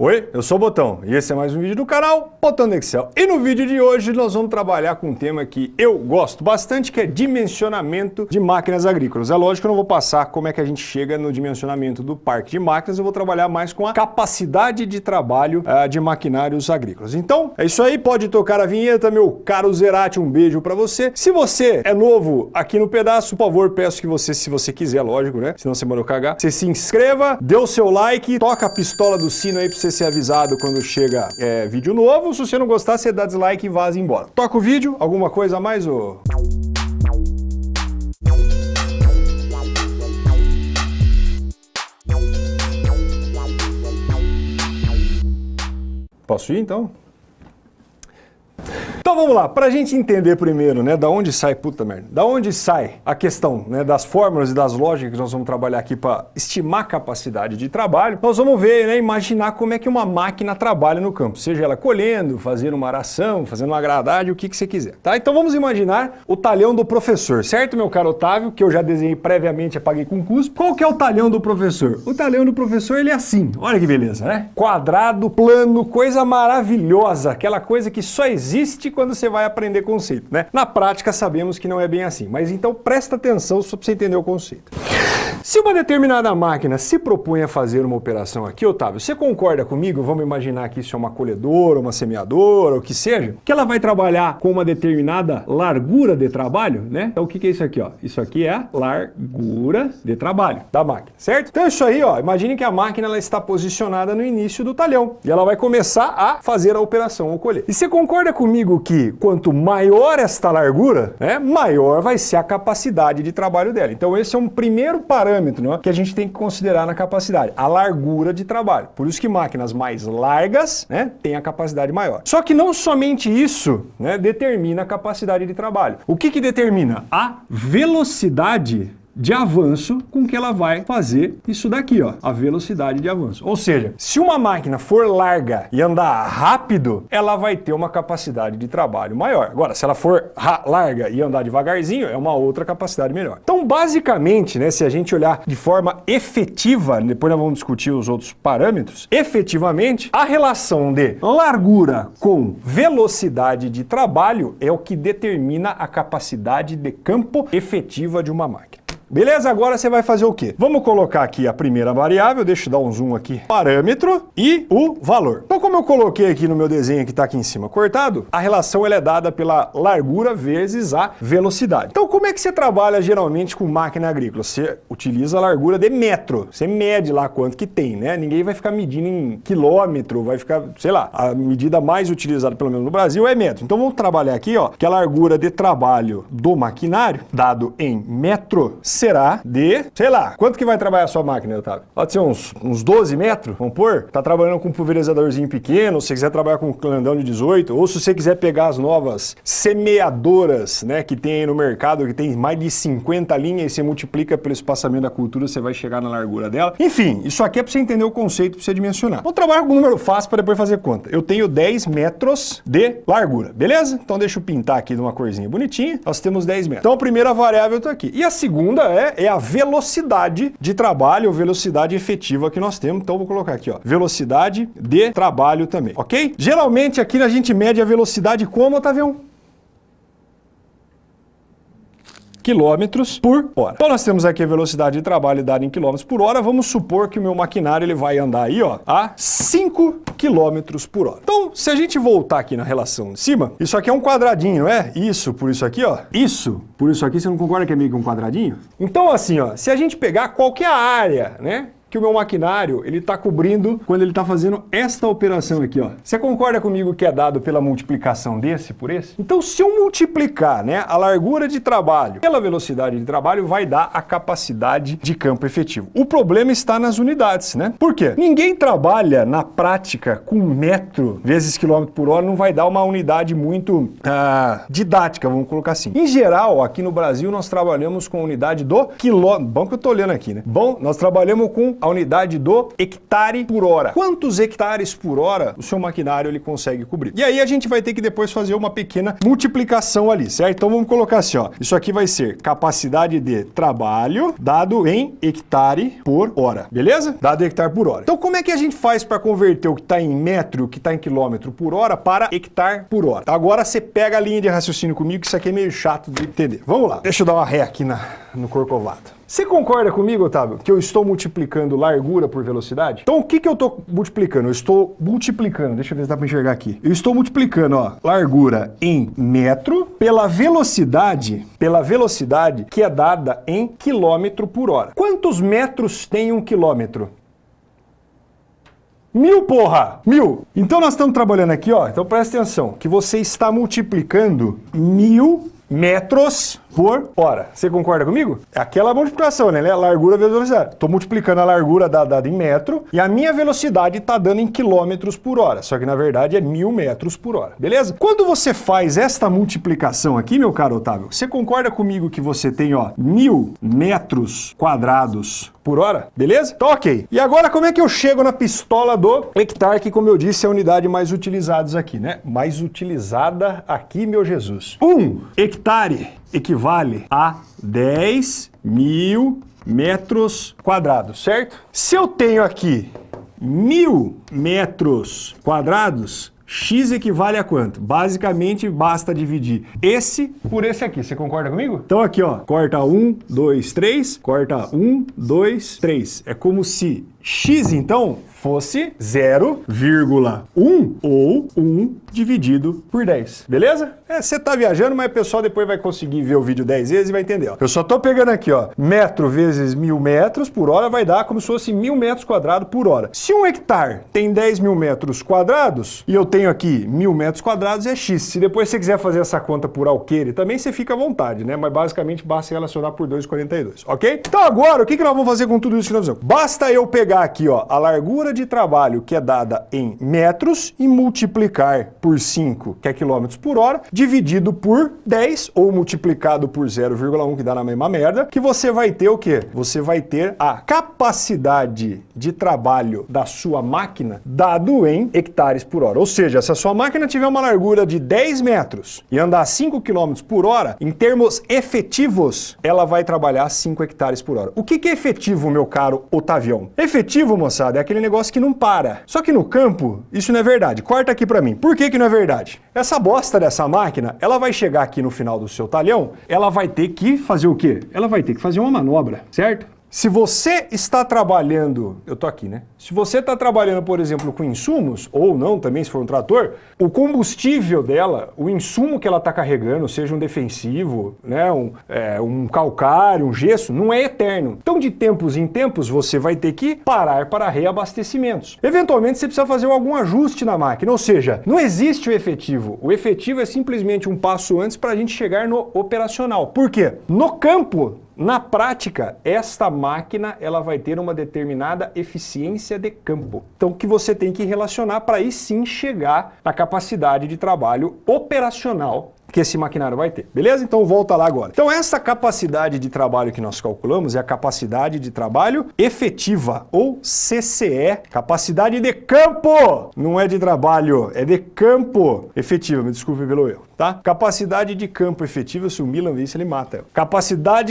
Oi, eu sou o Botão e esse é mais um vídeo do canal Botão do Excel. E no vídeo de hoje nós vamos trabalhar com um tema que eu gosto bastante, que é dimensionamento de máquinas agrícolas. É lógico que eu não vou passar como é que a gente chega no dimensionamento do parque de máquinas, eu vou trabalhar mais com a capacidade de trabalho uh, de maquinários agrícolas. Então, é isso aí, pode tocar a vinheta, meu caro Zerati, um beijo para você. Se você é novo aqui no pedaço, por favor, peço que você, se você quiser, lógico, né? Senão você mandou cagar, você se inscreva, dê o seu like, toca a pistola do sino aí pra você você ser avisado quando chega é, vídeo novo. Se você não gostar, você dá dislike e vaza embora. Toca o vídeo, alguma coisa a mais? Ou... Posso ir então? Então vamos lá, para a gente entender primeiro, né, da onde sai, puta merda, da onde sai a questão né, das fórmulas e das lógicas que nós vamos trabalhar aqui para estimar a capacidade de trabalho, nós vamos ver, né, imaginar como é que uma máquina trabalha no campo, seja ela colhendo, fazendo uma aração, fazendo uma gradagem, o que, que você quiser, tá? Então vamos imaginar o talhão do professor, certo, meu caro Otávio, que eu já desenhei previamente, apaguei com cuspo. Qual que é o talhão do professor? O talhão do professor, ele é assim, olha que beleza, né? Quadrado, plano, coisa maravilhosa, aquela coisa que só existe quando você vai aprender conceito, né? Na prática sabemos que não é bem assim, mas então presta atenção só para você entender o conceito. Se uma determinada máquina se propõe a fazer uma operação aqui, Otávio, você concorda comigo? Vamos imaginar que isso é uma colhedora, uma semeadora, o que seja, que ela vai trabalhar com uma determinada largura de trabalho, né? Então o que é isso aqui, ó? Isso aqui é a largura de trabalho da máquina, certo? Então isso aí, ó, imagine que a máquina ela está posicionada no início do talhão e ela vai começar a fazer a operação ou colher. E você concorda comigo que quanto maior esta largura, né, maior vai ser a capacidade de trabalho dela. Então esse é um primeiro parâmetro né, que a gente tem que considerar na capacidade, a largura de trabalho. Por isso que máquinas mais largas né, têm a capacidade maior. Só que não somente isso né, determina a capacidade de trabalho. O que, que determina? A velocidade de avanço com que ela vai fazer isso daqui, ó, a velocidade de avanço. Ou seja, se uma máquina for larga e andar rápido, ela vai ter uma capacidade de trabalho maior. Agora, se ela for larga e andar devagarzinho, é uma outra capacidade melhor. Então, basicamente, né, se a gente olhar de forma efetiva, depois nós vamos discutir os outros parâmetros, efetivamente, a relação de largura com velocidade de trabalho é o que determina a capacidade de campo efetiva de uma máquina. Beleza? Agora você vai fazer o quê? Vamos colocar aqui a primeira variável, deixa eu dar um zoom aqui, parâmetro e o valor. Então, como eu coloquei aqui no meu desenho que está aqui em cima cortado, a relação ela é dada pela largura vezes a velocidade. Então, como é que você trabalha geralmente com máquina agrícola? Você utiliza a largura de metro, você mede lá quanto que tem, né? Ninguém vai ficar medindo em quilômetro, vai ficar, sei lá, a medida mais utilizada, pelo menos no Brasil, é metro. Então, vamos trabalhar aqui, ó, que a largura de trabalho do maquinário, dado em metro, será de, sei lá, quanto que vai trabalhar a sua máquina, Otávio? Pode ser uns, uns 12 metros, vamos pôr? Tá trabalhando com um pulverizadorzinho pequeno, se quiser trabalhar com um clandão de 18, ou se você quiser pegar as novas semeadoras, né, que tem aí no mercado, que tem mais de 50 linhas e você multiplica pelo espaçamento da cultura, você vai chegar na largura dela. Enfim, isso aqui é para você entender o conceito, para você dimensionar. Vou trabalhar com um número fácil para depois fazer conta. Eu tenho 10 metros de largura, beleza? Então deixa eu pintar aqui de uma corzinha bonitinha. Nós temos 10 metros. Então a primeira variável está aqui. E a segunda é, é a velocidade de trabalho, ou velocidade efetiva que nós temos. Então vou colocar aqui, ó, velocidade de trabalho também, ok? Geralmente aqui a gente mede a velocidade como, Otavião? Quilômetros por hora. Então nós temos aqui a velocidade de trabalho dada em quilômetros por hora. Vamos supor que o meu maquinário ele vai andar aí ó, a 5 quilômetros por hora. Então, se a gente voltar aqui na relação de cima, isso aqui é um quadradinho, é? Isso por isso aqui, ó. Isso por isso aqui, você não concorda que é meio que um quadradinho? Então, assim, ó, se a gente pegar qualquer área, né, que o meu maquinário ele está cobrindo quando ele está fazendo esta operação aqui. Ó. Você concorda comigo que é dado pela multiplicação desse por esse? Então se eu multiplicar né, a largura de trabalho pela velocidade de trabalho, vai dar a capacidade de campo efetivo. O problema está nas unidades, né? Por quê? Ninguém trabalha na prática com metro vezes quilômetro por hora, não vai dar uma unidade muito ah, didática, vamos colocar assim. Em geral, aqui no Brasil, nós trabalhamos com unidade do quilômetro. Bom que eu estou olhando aqui, né? Bom, nós trabalhamos com a unidade do hectare por hora. Quantos hectares por hora o seu maquinário ele consegue cobrir? E aí a gente vai ter que depois fazer uma pequena multiplicação ali, certo? Então vamos colocar assim, ó. Isso aqui vai ser capacidade de trabalho dado em hectare por hora, beleza? Dado hectare por hora. Então como é que a gente faz para converter o que está em metro, o que está em quilômetro por hora para hectare por hora? Agora você pega a linha de raciocínio comigo, que isso aqui é meio chato de entender. Vamos lá. Deixa eu dar uma ré aqui na, no corcovado. Você concorda comigo, Otávio, que eu estou multiplicando largura por velocidade? Então o que, que eu estou multiplicando? Eu estou multiplicando, deixa eu ver se dá para enxergar aqui. Eu estou multiplicando, ó, largura em metro pela velocidade, pela velocidade que é dada em quilômetro por hora. Quantos metros tem um quilômetro? Mil, porra! Mil! Então nós estamos trabalhando aqui, ó, então presta atenção, que você está multiplicando mil metros por hora. Você concorda comigo? É aquela multiplicação, né? Largura vezes velocidade. Estou multiplicando a largura dada em metro e a minha velocidade está dando em quilômetros por hora. Só que na verdade é mil metros por hora, beleza? Quando você faz esta multiplicação aqui, meu caro Otávio, você concorda comigo que você tem, ó, mil metros quadrados por hora, beleza? Então, ok. E agora como é que eu chego na pistola do hectare, que como eu disse é a unidade mais utilizada aqui, né? Mais utilizada aqui, meu Jesus. Um hectare equivale a 10 mil metros quadrados, certo? Se eu tenho aqui mil metros quadrados, X equivale a quanto? Basicamente, basta dividir esse por esse aqui. Você concorda comigo? Então aqui, ó, corta 1, 2, 3, corta 1, 2, 3. É como se X, então, fosse 0,1 ou 1 dividido por 10. Beleza? É, você tá viajando, mas o pessoal depois vai conseguir ver o vídeo 10 vezes e vai entender. Ó. Eu só tô pegando aqui, ó, metro vezes mil metros por hora vai dar como se fosse mil metros quadrados por hora. Se um hectare tem 10 mil metros quadrados e eu tenho aqui mil metros quadrados, é X. Se depois você quiser fazer essa conta por alqueire, também você fica à vontade, né? Mas basicamente basta relacionar por 2,42, ok? Então agora, o que, que nós vamos fazer com tudo isso que nós fizemos? Basta eu pegar aqui, ó, a largura de trabalho que é dada em metros e multiplicar por 5, que é quilômetros por hora, dividido por 10 ou multiplicado por 0,1, que dá na mesma merda, que você vai ter o quê? Você vai ter a capacidade de trabalho da sua máquina dado em hectares por hora. Ou seja, se a sua máquina tiver uma largura de 10 metros e andar 5 km por hora, em termos efetivos, ela vai trabalhar 5 hectares por hora. O que é efetivo, meu caro Otavião? Efetivo, moçada, é aquele negócio que não para. Só que no campo, isso não é verdade. Corta aqui para mim. Por que que não é verdade? Essa bosta dessa máquina, ela vai chegar aqui no final do seu talhão, ela vai ter que fazer o quê? Ela vai ter que fazer uma manobra, certo? Se você está trabalhando, eu tô aqui, né? Se você está trabalhando, por exemplo, com insumos, ou não também se for um trator, o combustível dela, o insumo que ela está carregando, seja um defensivo, né, um, é, um calcário, um gesso, não é eterno. Então, de tempos em tempos, você vai ter que parar para reabastecimentos. Eventualmente, você precisa fazer algum ajuste na máquina, ou seja, não existe o efetivo. O efetivo é simplesmente um passo antes para a gente chegar no operacional. Por quê? No campo, na prática, esta máquina ela vai ter uma determinada eficiência de campo. Então, que você tem que relacionar para aí sim chegar na capacidade de trabalho operacional que esse maquinário vai ter. Beleza? Então volta lá agora. Então essa capacidade de trabalho que nós calculamos é a capacidade de trabalho efetiva, ou CCE, capacidade de campo. Não é de trabalho, é de campo efetiva. Me desculpe pelo erro, tá? Capacidade de campo efetiva, se o Milan visse, ele mata. Ela.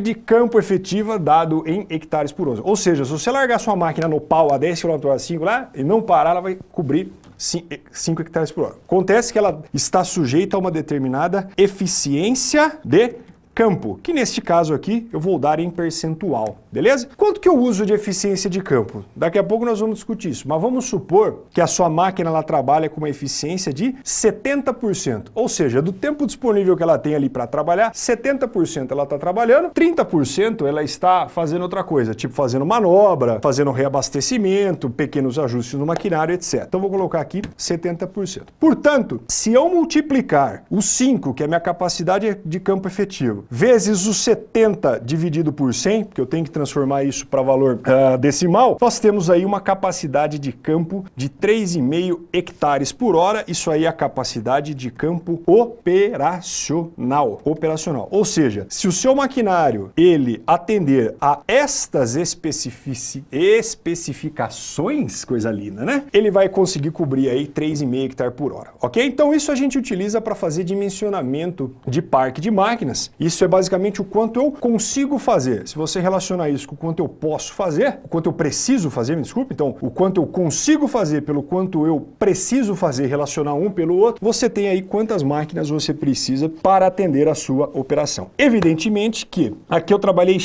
de campo efetiva dado em hectares por hora. Ou seja, se você largar sua máquina no pau a 10 km h 5 lá e não parar, ela vai cobrir 5 hectares por hora. Acontece que ela está sujeita a uma determinada eficiência de campo, que neste caso aqui eu vou dar em percentual, beleza? Quanto que eu uso de eficiência de campo? Daqui a pouco nós vamos discutir isso, mas vamos supor que a sua máquina ela trabalha com uma eficiência de 70%, ou seja, do tempo disponível que ela tem ali para trabalhar, 70% ela está trabalhando, 30% ela está fazendo outra coisa, tipo fazendo manobra, fazendo reabastecimento, pequenos ajustes no maquinário, etc. Então vou colocar aqui 70%. Portanto, se eu multiplicar o 5, que é a minha capacidade de campo efetivo, 8 vezes o 70 dividido por 100, porque eu tenho que transformar isso para valor uh, decimal, nós temos aí uma capacidade de campo de 3,5 hectares por hora. Isso aí é a capacidade de campo operacional. Operacional. Ou seja, se o seu maquinário ele atender a estas especifici especificações, coisa linda, né? Ele vai conseguir cobrir aí 3,5 hectares por hora, ok? Então isso a gente utiliza para fazer dimensionamento de parque de máquinas. É basicamente o quanto eu consigo fazer. Se você relacionar isso com o quanto eu posso fazer, o quanto eu preciso fazer, me desculpe, então o quanto eu consigo fazer pelo quanto eu preciso fazer, relacionar um pelo outro, você tem aí quantas máquinas você precisa para atender a sua operação. Evidentemente que aqui eu trabalhei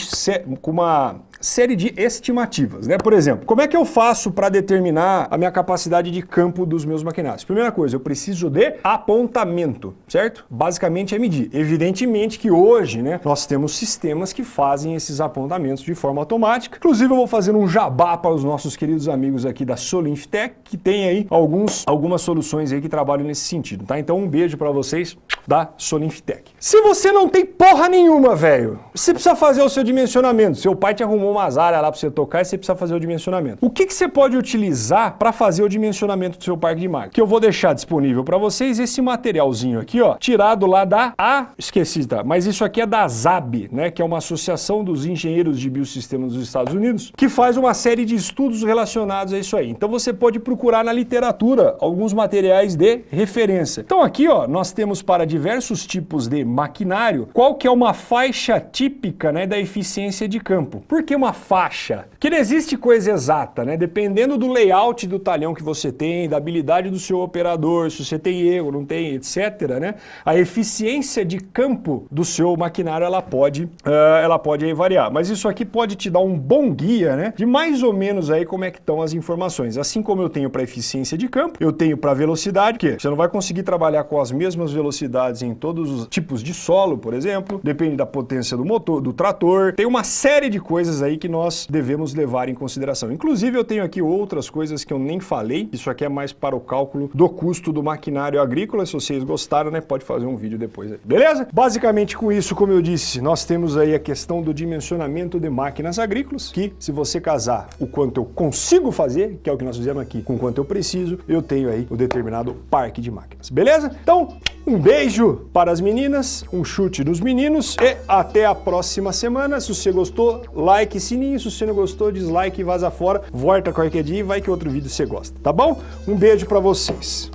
com uma série de estimativas, né? Por exemplo, como é que eu faço para determinar a minha capacidade de campo dos meus maquinários? Primeira coisa, eu preciso de apontamento, certo? Basicamente é medir. Evidentemente que hoje, né, nós temos sistemas que fazem esses apontamentos de forma automática. Inclusive eu vou fazer um jabá para os nossos queridos amigos aqui da Solinftech, que tem aí alguns, algumas soluções aí que trabalham nesse sentido, tá? Então um beijo para vocês da Solinftech. Se você não tem porra nenhuma, velho, você precisa fazer o seu dimensionamento. Seu pai te arrumou umas áreas lá para você tocar e você precisa fazer o dimensionamento. O que, que você pode utilizar para fazer o dimensionamento do seu parque de máquinas? Que eu vou deixar disponível para vocês esse materialzinho aqui, ó, tirado lá da A, esqueci, tá? Mas isso aqui é da ZAB, né, que é uma associação dos engenheiros de biosistemas dos Estados Unidos, que faz uma série de estudos relacionados a isso aí. Então você pode procurar na literatura alguns materiais de referência. Então aqui, ó, nós temos para diversos tipos de maquinário, qual que é uma faixa típica, né, da eficiência de campo. Por que uma faixa? Que não existe coisa exata, né? Dependendo do layout do talhão que você tem, da habilidade do seu operador, se você tem erro, não tem, etc, né? A eficiência de campo do seu maquinário, ela pode, uh, ela pode aí variar. Mas isso aqui pode te dar um bom guia, né? De mais ou menos aí como é que estão as informações. Assim como eu tenho para eficiência de campo, eu tenho para velocidade, que você não vai conseguir trabalhar com as mesmas velocidades em todos os tipos de solo, por exemplo. Depende da potência do motor, do trator. Tem uma série de coisas aí aí que nós devemos levar em consideração. Inclusive eu tenho aqui outras coisas que eu nem falei, isso aqui é mais para o cálculo do custo do maquinário agrícola, se vocês gostaram, né, pode fazer um vídeo depois aí. Beleza? Basicamente com isso, como eu disse, nós temos aí a questão do dimensionamento de máquinas agrícolas, que se você casar o quanto eu consigo fazer, que é o que nós fizemos aqui, com quanto eu preciso, eu tenho aí o determinado parque de máquinas. Beleza? Então, um beijo para as meninas, um chute nos meninos e até a próxima semana. Se você gostou, like sininho. Se você não gostou, dislike e vaza fora. Volta qualquer dia e vai que outro vídeo você gosta, tá bom? Um beijo para vocês.